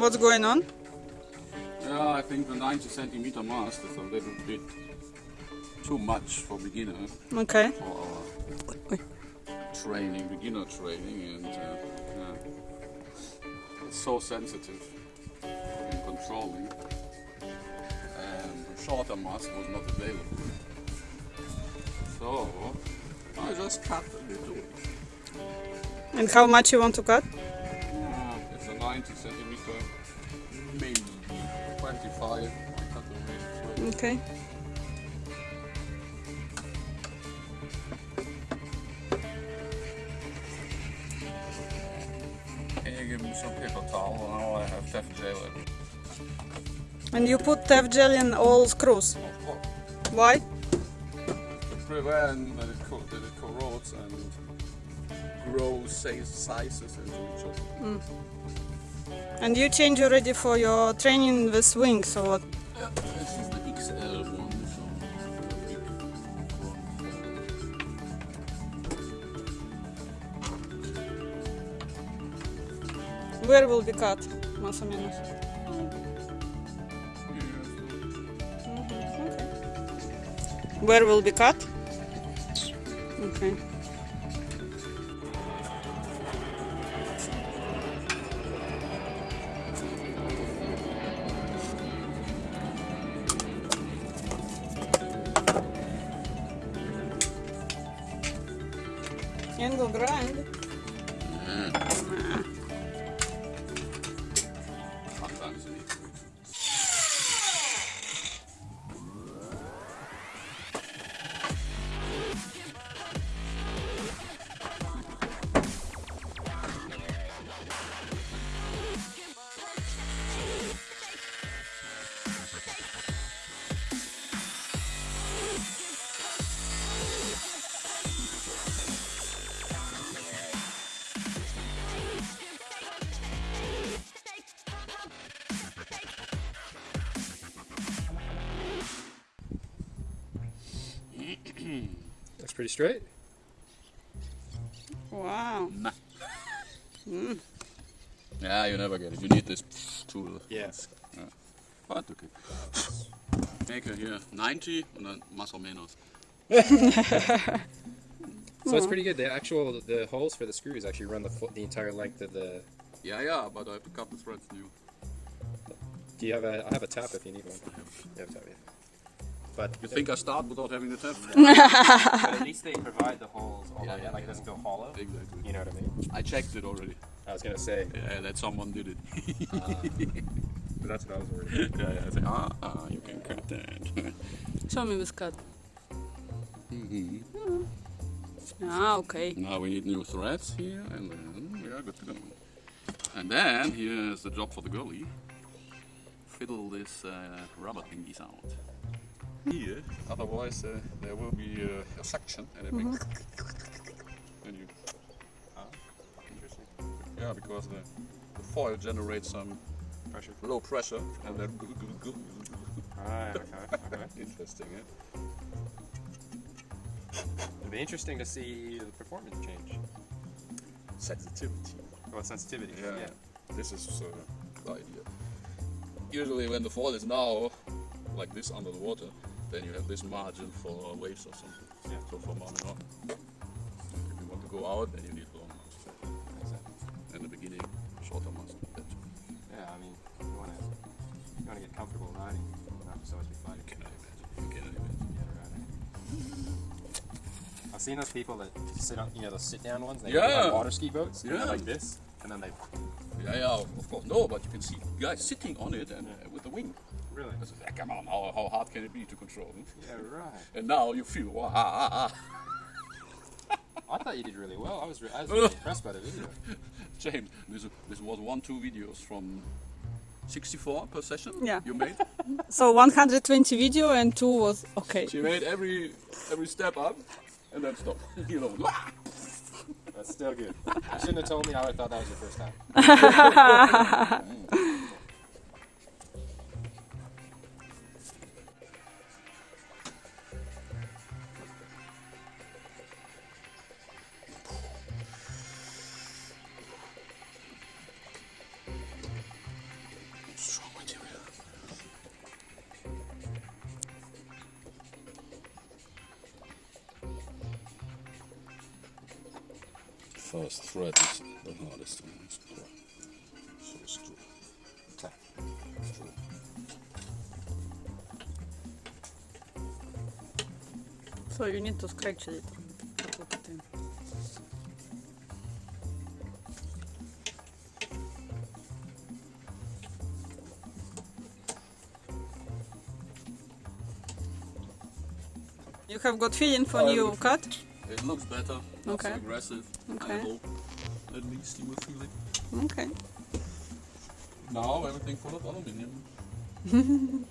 What's going on? Yeah, I think the 90 centimeter mast is a little bit too much for beginner Okay. for our training, beginner training, and uh, yeah. it's so sensitive in controlling. And the shorter mast was not available. So I just cut a little. And how much you want to cut? Yeah, it's a 90 centimeter, maybe 25. I cut away. Okay. Can you give me some paper towel? Now I have Tef gel. And you put TEF gel in all screws. Of course. Why? To prevent that it, that it corrodes and grows size- sizes into each other. Mm. And you change already for your training with wings or what? The so Where will be cut? Más o menos. Mm-hmm. Okay. Where will be cut? Okay. Sendo grande. Hum. Ah. That's pretty straight. Wow. Hmm. Nah. Yeah, you never get it. You need this tool. Yes. Yeah. But okay. Maker here 90 and then más o menos. So it's hmm. pretty good. The actual the holes for the screws actually run the the entire length of the. Yeah, yeah, but I have a couple threads new. Do you have a? I have a tap if you need one. You have a tap, yeah. But You think I start without having the tap? but at least they provide the holes all Yeah, the way, yeah, like it yeah. doesn't go hollow. Exactly. You know what I mean? I checked it already. I was gonna say, Yeah, that someone did it. but that's what I was worried. yeah, yeah. I said, ah, ah, you can cut that. Show me with cut. Mhm. Ah, okay. Now we need new threads here, and then we are good to go. And then here's the job for the girlie. Fiddle this uh, rubber thingies out. Here, otherwise uh, there will be uh, a suction and it makes. And you. Ah, interesting. Yeah, because the, the foil generates some Pressure. low pressure and then. Alright, okay, okay. Interesting, eh? It'd be interesting to see the performance change. Sensitivity. Well, sensitivity. Yeah. yeah. This is uh, the idea. Usually when the foil is now, like this under the water, then you have this margin for waves or something. Yeah. So for mounting on. If you want to go out, then you need long mast. Exactly. In the beginning, shorter mast. That Yeah, I mean, you you wanna get comfortable riding, not just always be fighting. can I imagine? You can imagine. Yeah, right. I've seen those people that sit on, you know, those sit-down ones. They Yeah. have water ski boats. and Yeah. like this, and then they Yeah, yeah, of course. No, but you can see guys sitting on it and uh, with the wing. Really. I said, "Yeah, come on, how, how hard can it be to control? hmm?" Yeah, right. And now you feel, wow, ah, ah, ah. I thought you did really well. I was, re- I was really impressed by the video. James, this, this was one, two videos from 64 per session Yeah. you made. So 120 video and two was okay. She made every every step up and then stop. you know, That's still good. You shouldn't have told me. I thought that was your first time. First thread is the hardest one. Sort of str- Okay. straw. So you need to scratch it. to put it in. You have got feeling for new cut? It looks better, not Okay. so aggressive. Okay. I hope at least you will feel it. Okay. Now everything full of aluminium.